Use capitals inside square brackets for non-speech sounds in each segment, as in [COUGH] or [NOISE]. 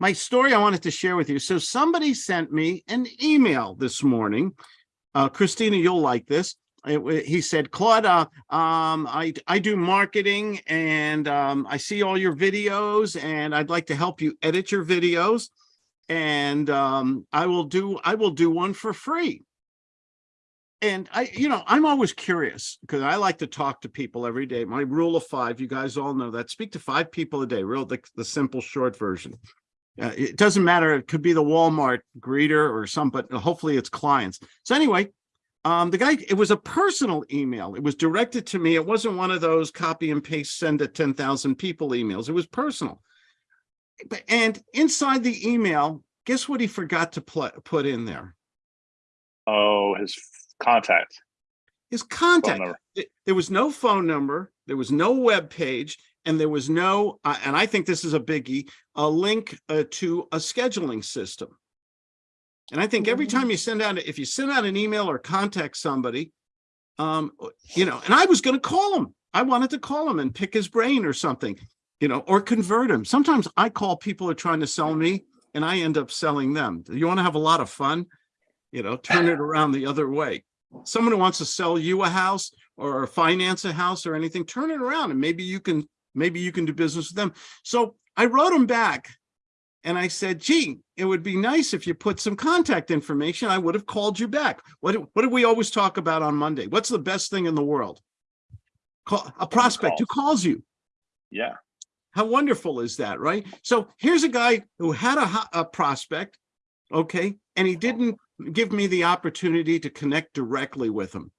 my story I wanted to share with you. So somebody sent me an email this morning. Uh, Christina, you'll like this. It he said, Claude, uh, um, I, I do marketing and, um, I see all your videos and I'd like to help you edit your videos. And, um, I will do, I will do one for free. And I, you know, I'm always curious because I like to talk to people every day. My rule of five, you guys all know that. Speak to five people a day, real, the, the simple short version. Uh, it doesn't matter. It could be the Walmart greeter or some, but hopefully it's clients. So anyway, um, the guy, it was a personal email. It was directed to me. It wasn't one of those copy and paste, send to 10,000 people emails. It was personal. But- And inside the email, guess what he forgot to put, put in there? Oh, his contact. His contact. there was no phone number, there was no web page, and there was no, uh, and I think this is a biggie, a link uh, to a scheduling system. And I think every time you send out, if you send out an email or contact somebody, um, you know, and I was going to call him. I wanted to call him and pick his brain or something, you know, or convert him. Sometimes I call people who are trying to sell me and I end up selling them. You want to have a lot of fun? You know, turn it around the other way someone who wants to sell you a house or finance a house or anything, turn it around and maybe you can, maybe you can do business with them. So I wrote him back and I said, gee, it would be nice if you put some contact information. I would have called you back. What, do- what do we always talk about on Monday? What's the best thing in the world? Call a prospect who calls you. Yeah. How wonderful is that, right? So here's a guy who had a, a prospect, okay, and he uh-huh. didn't give me the opportunity to connect directly with him.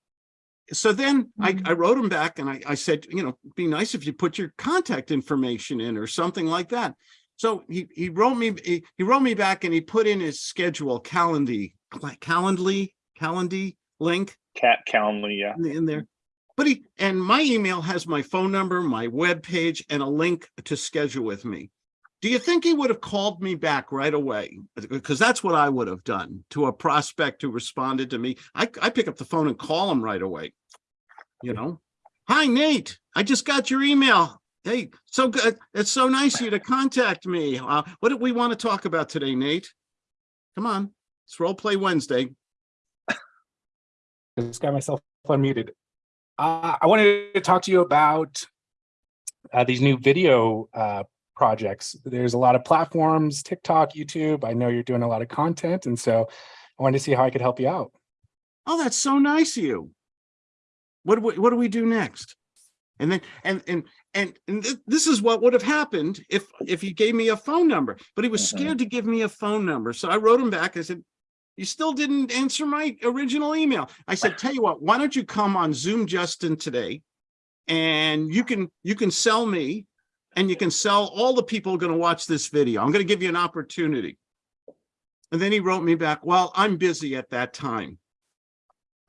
So then I, mm-hmm. I wrote him back and I, I said, you know, be nice if you put your contact information in or something like that. So he, he wrote me, he, he wrote me back and he put in his schedule, Calendly, Calendly, Calendly link Cat Calendly. Yeah. in, in there. But he, and my email has my phone number, my web page, and a link to schedule with me. Do you think he would have called me back right away? Because that's what I would have done to a prospect who responded to me. I, I pick up the phone and call him right away. You know, hi Nate, I just got your email. Hey, so good. It's so nice of you to contact me. Uh, what do we want to talk about today, Nate? Come on, it's role play Wednesday. I just got myself unmuted. Uh, I wanted to talk to you about uh, these new video uh, projects. There's a lot of platforms, TikTok, YouTube. I know you're doing a lot of content, and so I wanted to see how I could help you out. Oh, that's so nice of you. What do we, what do we do next? And then, and, and, and, and thi- this is what would have happened if, if he gave me a phone number, but he was Mhm. scared to give me a phone number. So I wrote him back. I said, you still didn't answer my original email. I said, tell you what, why don't you come on Zoom Justin today? And you can, you can sell me and you can sell all the people going to watch this video. I'm going to give you an opportunity. And then he wrote me back, well, I'm busy at that time.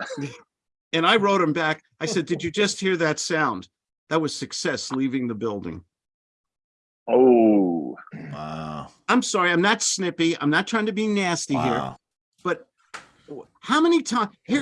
[LAUGHS] And I wrote him back. I said, did [LAUGHS] you just hear that sound? That was success leaving the building. Oh. Wow. I'm sorry, I'm not snippy. I'm not trying to be nasty here, but how many times, here,